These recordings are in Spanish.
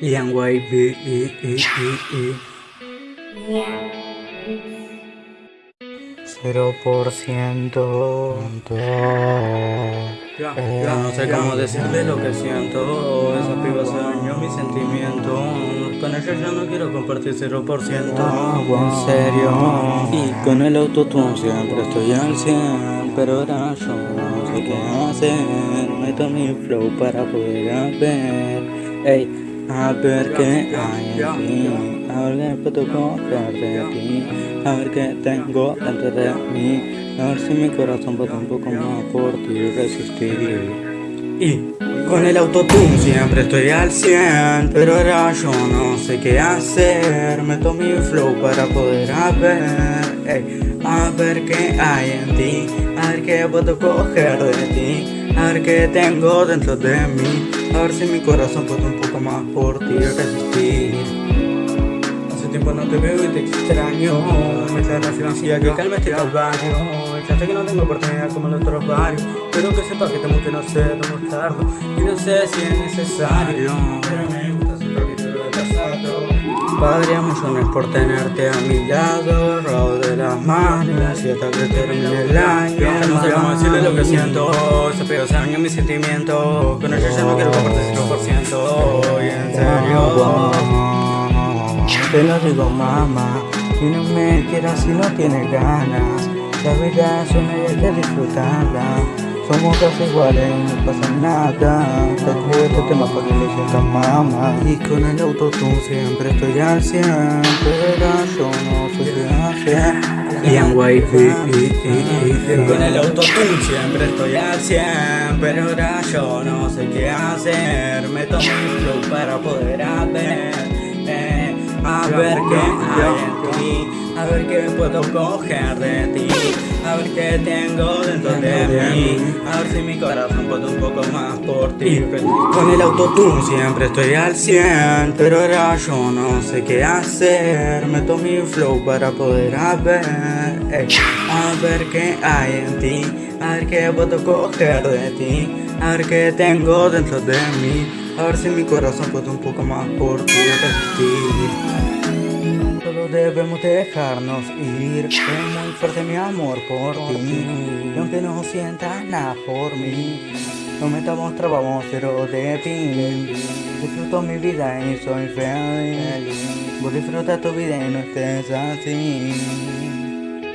Liang Wei B E E E E. Cero por ciento. Ya, ya no sé cómo decirle lo que siento Esa piba se dañó mi sentimiento. Con ella ya no quiero compartir cero por ciento. En serio. Y con el autotune siempre estoy al 100 Pero ahora yo no sé qué hacer. Meto mi flow para poder ver Ey a ver qué hay en ti, a ver qué puedo coger de ti, a ver qué tengo dentro de mí, a ver si mi corazón puede un poco más por ti resistir. Y con el autotune siempre estoy al 100, pero ahora yo no sé qué hacer, meto mi flow para poder ver, a ver qué hay en ti, a ver qué puedo coger de ti, a ver qué tengo dentro de mí. A ver si mi corazón puede un poco más por ti resistir. Hace tiempo no te veo y te extraño. Me trae la financiera que calme este calvario Ya sé que no tengo oportunidad como en otros barrios Pero que sepas que tengo que no sé demostrarlo Y no sé si es necesario. Pero me gusta ser lo pasado Padre, mucho por tenerte a mi lado. Agarrado de las manos y hasta que termine el año. No sé cómo decirle lo que siento Se pegó ese año mi sentimiento Con ella ya no quiero compartir 100% Y en serio. Te lo digo mamá. Si no me quieras, si no tienes ganas. La vida es una y hay que disfrutarla somos casi iguales, no pasa nada. Te escribo este tema para que le sientas mamá Y con el autotune siempre estoy al 100 Pero yo no sé qué hacer. Ian White Con el autotune siempre estoy al 100 Pero ahora yo no sé qué hacer. Me tomo mi flow para poder ver qué hay en ti A ver qué puedo coger de ti a ver qué tengo dentro de mí. A ver si mi corazón puede un poco más por ti. Con el autotune siempre estoy al 100 Pero ahora yo no sé qué hacer. Meto mi flow para poder ver A ver qué hay en ti. A ver qué puedo coger de ti. A ver qué tengo dentro de mí. A ver si mi corazón puede un poco más por ti debemos dejarnos ir. Es muy fuerte mi amor por ti. Y aunque no sientas nada por mí No metamos trabamos cero de ti. Disfruto mi vida y soy feliz. Vos disfruta tu vida y no estés así.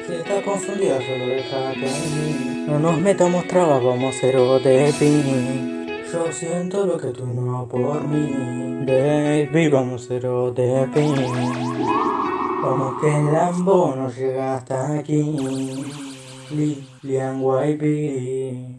Si estás confundida solo déjate ir. No nos metamos trabas, vamos cero de ti. Yo siento lo que tú no por mí. Baby, vamos cero de ti Vamos que el Lambo no llega hasta aquí. Lilian YB.